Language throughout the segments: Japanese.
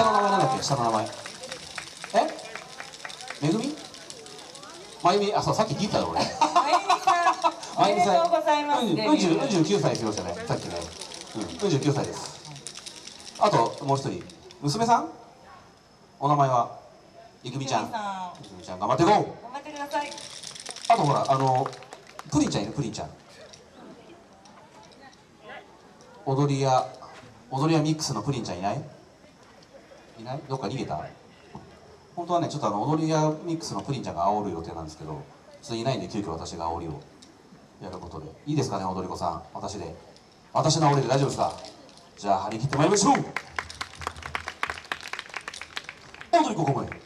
下の名前なんだっけ？下の名前。え？めぐみ？まゆみ？あそうさっき聞いたよ俺。まゆみさんおめでとうございますうんデビュー。うん49歳って言いましたねさっきねうん49歳ですあともう一人娘さんお名前はゆくみちゃんゆくみさんゆくみちゃん頑張っていこう頑張ってくださいあとほらあのプリンちゃんいるプリンちゃん踊り屋踊り屋ミックスのプリンちゃんいないいない？どっか逃げた？本当はねちょっとあの踊り屋ミックスのプリンちゃんが煽る予定なんですけどちょいないんで急遽私が煽りを。やることで。いいですかね踊り子さん。私で。私の煽りで大丈夫ですか？じゃあ張り切ってまいりましょう。踊り子ここまで。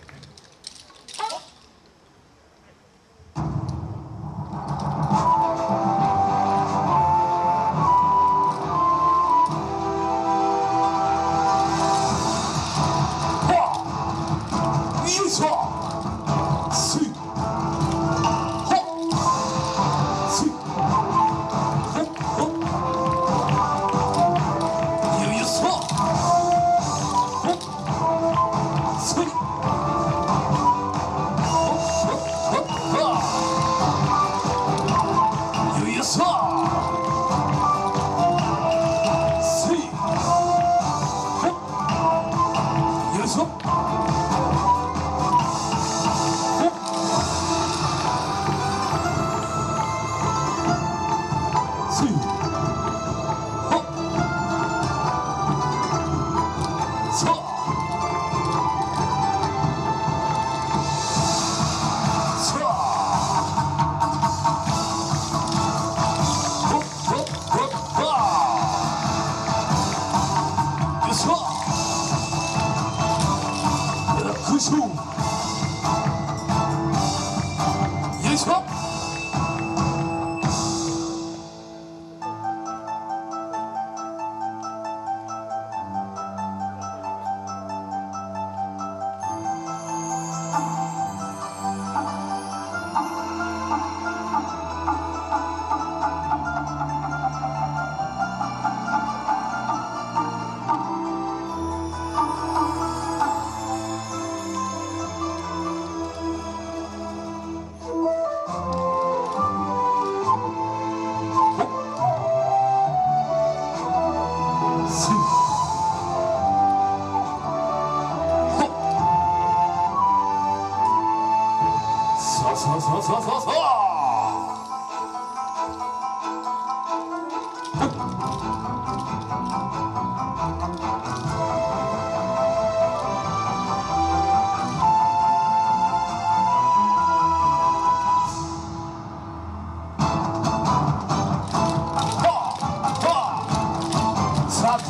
Jesus.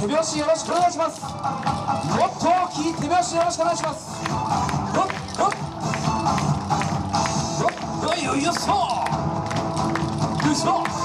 手拍子よろしくお願いします。もっと大きい手拍子よろしくお願いします。ほっほっ。ほっほいよいよっそよいしょ。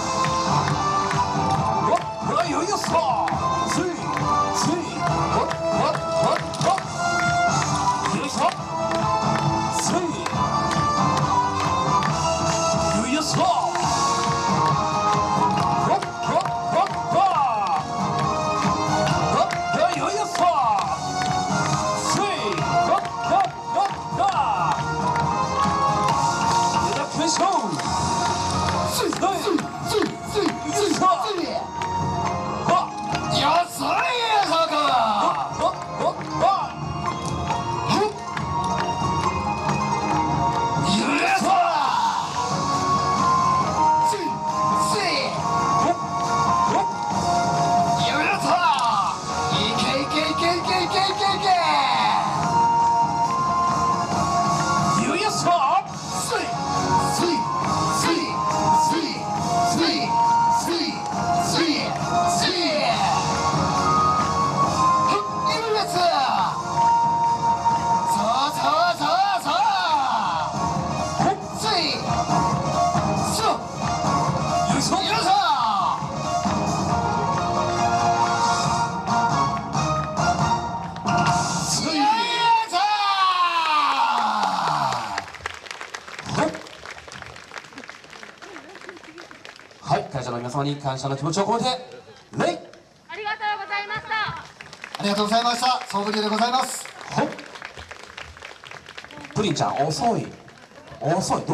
皆様に感謝の気持ちを込めて礼。ありがとうございました。ありがとうございました。総武流でございます。プリンちゃん遅い。遅い。ど